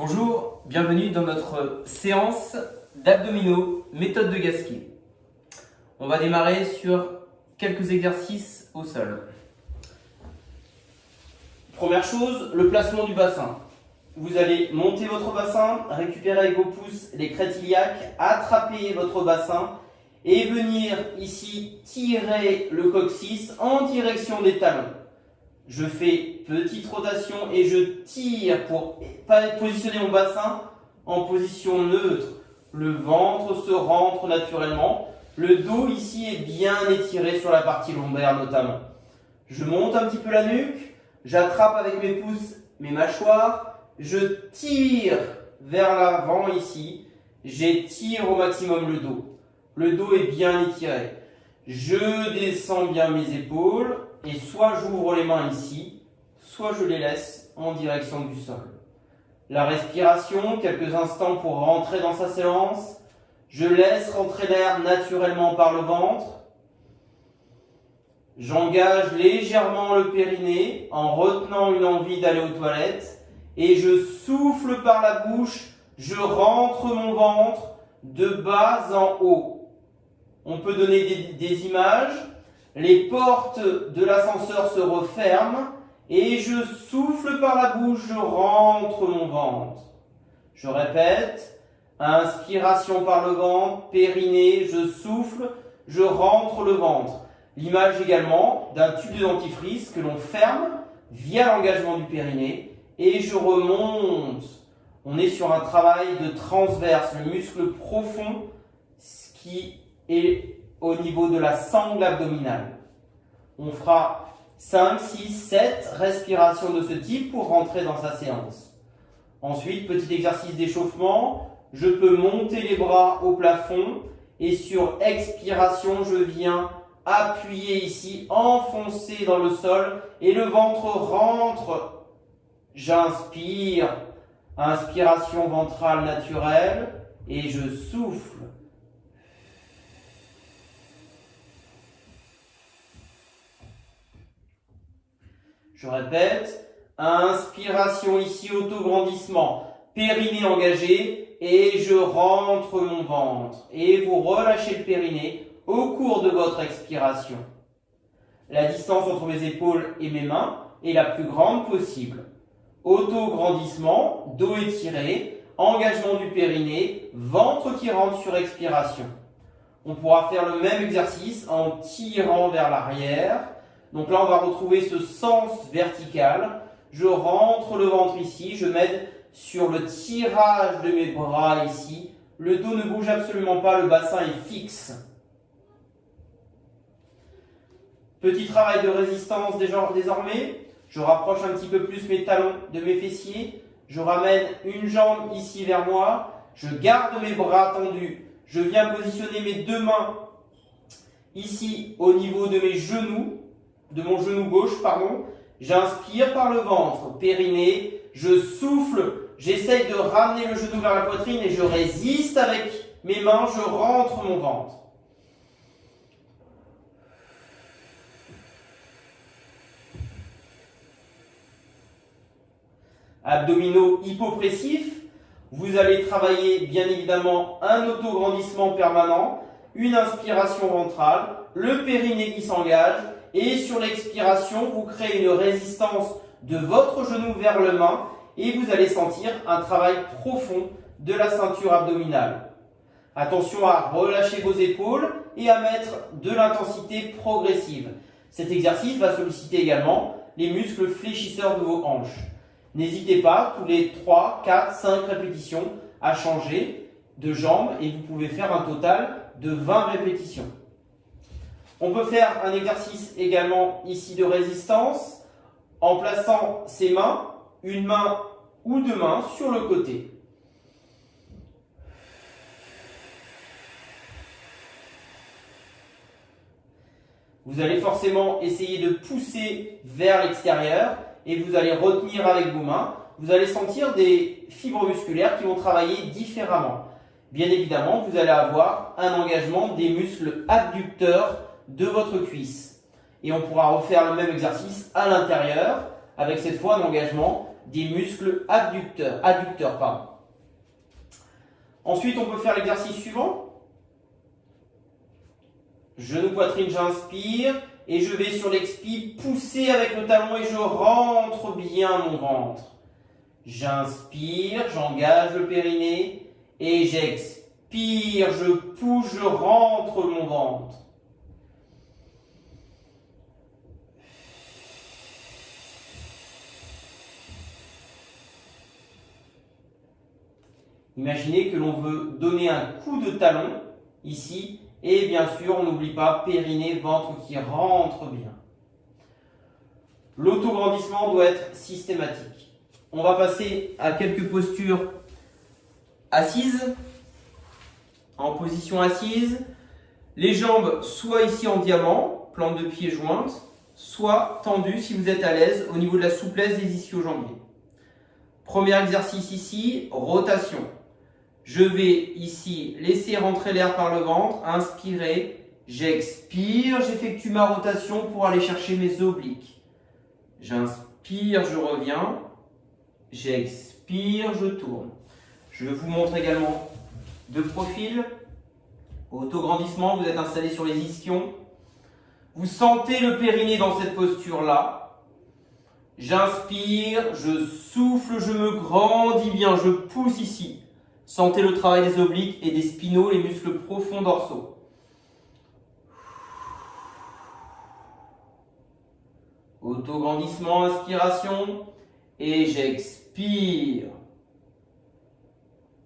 Bonjour, bienvenue dans notre séance d'abdominaux, méthode de Gasquet. On va démarrer sur quelques exercices au sol. Première chose, le placement du bassin. Vous allez monter votre bassin, récupérer avec vos pouces les crêtes iliaques, attraper votre bassin et venir ici tirer le coccyx en direction des talons. Je fais petite rotation et je tire pour positionner mon bassin en position neutre. Le ventre se rentre naturellement. Le dos ici est bien étiré sur la partie lombaire notamment. Je monte un petit peu la nuque, j'attrape avec mes pouces mes mâchoires, je tire vers l'avant ici, j'étire au maximum le dos. Le dos est bien étiré. Je descends bien mes épaules et soit j'ouvre les mains ici, soit je les laisse en direction du sol. La respiration, quelques instants pour rentrer dans sa séance. Je laisse rentrer l'air naturellement par le ventre. J'engage légèrement le périnée en retenant une envie d'aller aux toilettes. Et je souffle par la bouche, je rentre mon ventre de bas en haut. On peut donner des, des images. Les portes de l'ascenseur se referment et je souffle par la bouche, je rentre mon ventre. Je répète, inspiration par le ventre, périnée, je souffle, je rentre le ventre. L'image également d'un tube de dentifrice que l'on ferme via l'engagement du périnée et je remonte. On est sur un travail de transverse, le muscle profond qui est au niveau de la sangle abdominale. On fera 5, 6, 7 respirations de ce type pour rentrer dans sa séance. Ensuite, petit exercice d'échauffement. Je peux monter les bras au plafond et sur expiration, je viens appuyer ici, enfoncer dans le sol et le ventre rentre. J'inspire, inspiration ventrale naturelle et je souffle. Je répète, inspiration ici, auto-grandissement, périnée engagé, et je rentre mon ventre. Et vous relâchez le périnée au cours de votre expiration. La distance entre mes épaules et mes mains est la plus grande possible. Auto-grandissement, dos étiré, engagement du périnée, ventre qui rentre sur expiration. On pourra faire le même exercice en tirant vers l'arrière, donc là, on va retrouver ce sens vertical. Je rentre le ventre ici, je m'aide sur le tirage de mes bras ici. Le dos ne bouge absolument pas, le bassin est fixe. Petit travail de résistance désormais. Je rapproche un petit peu plus mes talons de mes fessiers. Je ramène une jambe ici vers moi. Je garde mes bras tendus. Je viens positionner mes deux mains ici au niveau de mes genoux de mon genou gauche, pardon. J'inspire par le ventre, périnée. Je souffle, j'essaye de ramener le genou vers la poitrine et je résiste avec mes mains, je rentre mon ventre. Abdominaux hypopressifs, vous allez travailler bien évidemment un autograndissement permanent, une inspiration ventrale, le périnée qui s'engage, et sur l'expiration, vous créez une résistance de votre genou vers le main et vous allez sentir un travail profond de la ceinture abdominale. Attention à relâcher vos épaules et à mettre de l'intensité progressive. Cet exercice va solliciter également les muscles fléchisseurs de vos hanches. N'hésitez pas, tous les 3, 4, 5 répétitions, à changer de jambe et vous pouvez faire un total de 20 répétitions. On peut faire un exercice également ici de résistance en plaçant ses mains, une main ou deux mains sur le côté. Vous allez forcément essayer de pousser vers l'extérieur et vous allez retenir avec vos mains. Vous allez sentir des fibres musculaires qui vont travailler différemment. Bien évidemment, vous allez avoir un engagement des muscles abducteurs de votre cuisse. Et on pourra refaire le même exercice à l'intérieur, avec cette fois un engagement des muscles abducteurs. adducteurs. Ensuite, on peut faire l'exercice suivant. Genou poitrine, j'inspire et je vais sur l'expi pousser avec le talon et je rentre bien mon ventre. J'inspire, j'engage le périnée et j'expire, je pousse, je rentre mon ventre. Imaginez que l'on veut donner un coup de talon ici et bien sûr on n'oublie pas périnée, ventre qui rentre bien. L'autograndissement doit être systématique. On va passer à quelques postures assises. En position assise, les jambes soit ici en diamant, plante de pied jointe, soit tendues si vous êtes à l'aise au niveau de la souplesse des ischio-jambiers. Premier exercice ici, rotation. Je vais ici laisser rentrer l'air par le ventre, inspirer, j'expire, j'effectue ma rotation pour aller chercher mes obliques. J'inspire, je reviens, j'expire, je tourne. Je vous montre également de profil. Autograndissement, vous êtes installé sur les ischions. Vous sentez le périnée dans cette posture-là. J'inspire, je souffle, je me grandis bien, je pousse ici. Sentez le travail des obliques et des spinaux, les muscles profonds dorsaux. Autograndissement, inspiration. Et j'expire.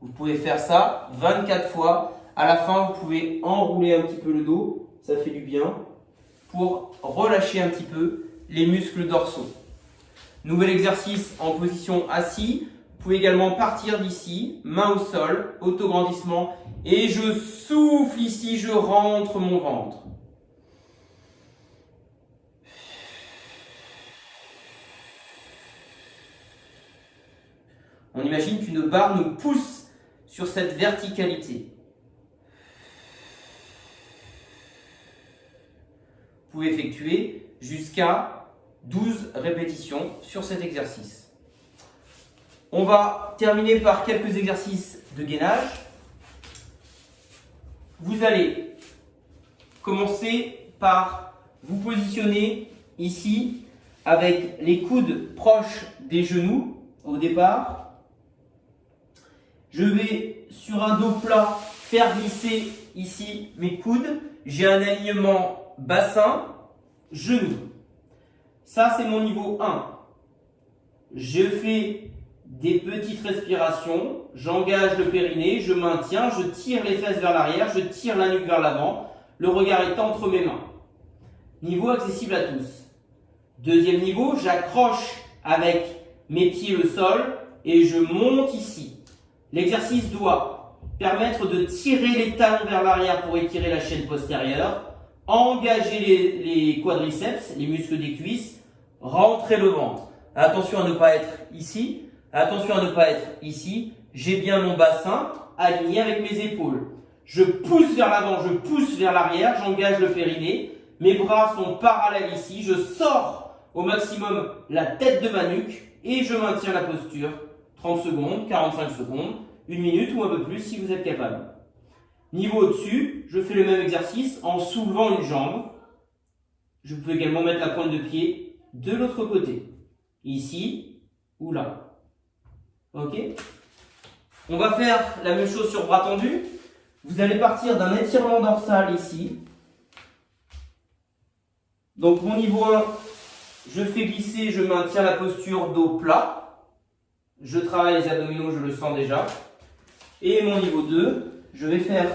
Vous pouvez faire ça 24 fois. À la fin, vous pouvez enrouler un petit peu le dos. Ça fait du bien. Pour relâcher un petit peu les muscles dorsaux. Nouvel exercice en position assis. Vous pouvez également partir d'ici, main au sol, autograndissement, et je souffle ici, je rentre mon ventre. On imagine qu'une barre nous pousse sur cette verticalité. Vous pouvez effectuer jusqu'à 12 répétitions sur cet exercice. On va terminer par quelques exercices de gainage. Vous allez commencer par vous positionner ici avec les coudes proches des genoux au départ. Je vais sur un dos plat faire glisser ici mes coudes. J'ai un alignement bassin, genou. Ça, c'est mon niveau 1. Je fais des petites respirations, j'engage le périnée, je maintiens, je tire les fesses vers l'arrière, je tire la nuque vers l'avant, le regard est entre mes mains. Niveau accessible à tous. Deuxième niveau, j'accroche avec mes pieds le sol et je monte ici. L'exercice doit permettre de tirer les talons vers l'arrière pour étirer la chaîne postérieure, engager les, les quadriceps, les muscles des cuisses, rentrer le ventre. Attention à ne pas être ici, Attention à ne pas être ici. J'ai bien mon bassin aligné avec mes épaules. Je pousse vers l'avant, je pousse vers l'arrière, j'engage le périnée. Mes bras sont parallèles ici. Je sors au maximum la tête de ma nuque et je maintiens la posture. 30 secondes, 45 secondes, une minute ou un peu plus si vous êtes capable. Niveau au-dessus, je fais le même exercice en soulevant une jambe. Je peux également mettre la pointe de pied de l'autre côté. Ici ou là. Ok On va faire la même chose sur bras tendus. Vous allez partir d'un étirement dorsal ici. Donc mon niveau 1, je fais glisser, je maintiens la posture dos plat. Je travaille les abdominaux, je le sens déjà. Et mon niveau 2, je vais faire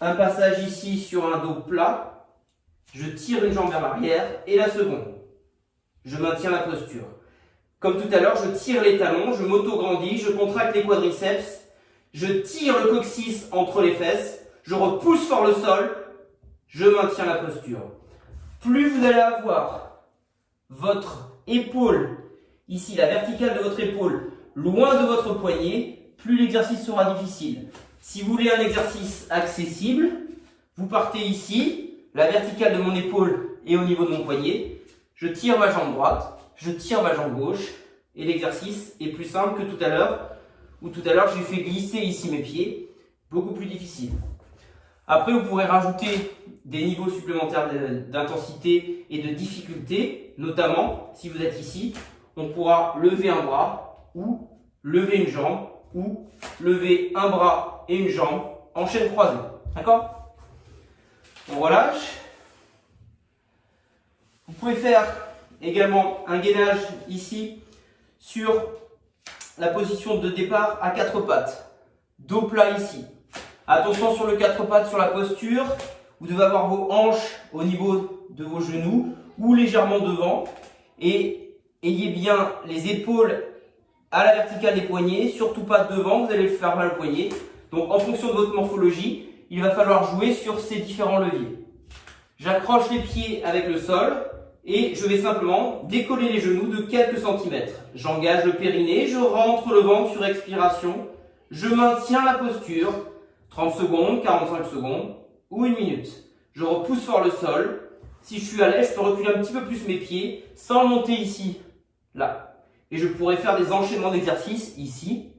un passage ici sur un dos plat. Je tire une jambe vers l'arrière et la seconde. Je maintiens la posture. Comme tout à l'heure, je tire les talons, je m'auto-grandis, je contracte les quadriceps, je tire le coccyx entre les fesses, je repousse fort le sol, je maintiens la posture. Plus vous allez avoir votre épaule, ici la verticale de votre épaule, loin de votre poignet, plus l'exercice sera difficile. Si vous voulez un exercice accessible, vous partez ici, la verticale de mon épaule est au niveau de mon poignet, je tire ma jambe droite, je tire ma jambe gauche et l'exercice est plus simple que tout à l'heure, où tout à l'heure j'ai fait glisser ici mes pieds, beaucoup plus difficile. Après, vous pourrez rajouter des niveaux supplémentaires d'intensité et de difficulté, notamment si vous êtes ici, on pourra lever un bras ou lever une jambe ou lever un bras et une jambe en chaîne croisée. D'accord? On relâche. Vous pouvez faire également un gainage ici sur la position de départ à quatre pattes. Dos plat ici. Attention sur le quatre pattes sur la posture. Vous devez avoir vos hanches au niveau de vos genoux ou légèrement devant. Et ayez bien les épaules à la verticale des poignets, surtout pas devant, vous allez faire mal au poignet. Donc en fonction de votre morphologie, il va falloir jouer sur ces différents leviers. J'accroche les pieds avec le sol et je vais simplement décoller les genoux de quelques centimètres. J'engage le périnée, je rentre le ventre sur expiration, je maintiens la posture, 30 secondes, 45 secondes ou une minute. Je repousse fort le sol. Si je suis à l'aise, je peux reculer un petit peu plus mes pieds sans monter ici, là. Et je pourrais faire des enchaînements d'exercices ici,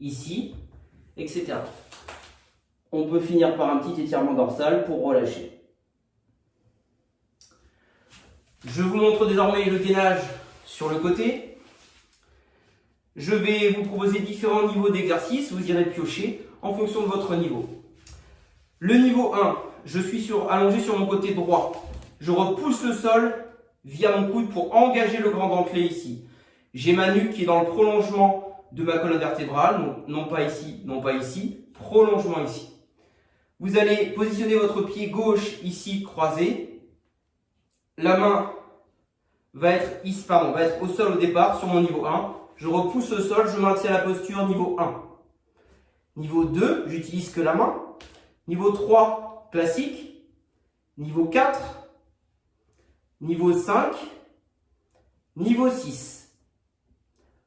ici, etc. On peut finir par un petit étirement dorsal pour relâcher. Je vous montre désormais le gainage sur le côté. Je vais vous proposer différents niveaux d'exercice. Vous irez piocher en fonction de votre niveau. Le niveau 1, je suis allongé sur mon côté droit. Je repousse le sol via mon coude pour engager le grand dentelé ici. J'ai ma nuque qui est dans le prolongement de ma colonne vertébrale, non pas ici, non pas ici, prolongement ici. Vous allez positionner votre pied gauche ici croisé. La main va être, ici, va être au sol au départ sur mon niveau 1. Je repousse le sol, je maintiens la posture niveau 1. Niveau 2, j'utilise que la main. Niveau 3, classique. Niveau 4. Niveau 5. Niveau 6.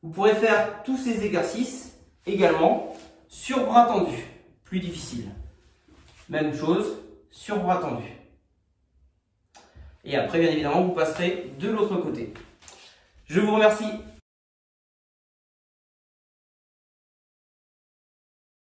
Vous pourrez faire tous ces exercices également sur bras tendu, plus difficile. Même chose sur bras tendu. Et après, bien évidemment, vous passerez de l'autre côté. Je vous remercie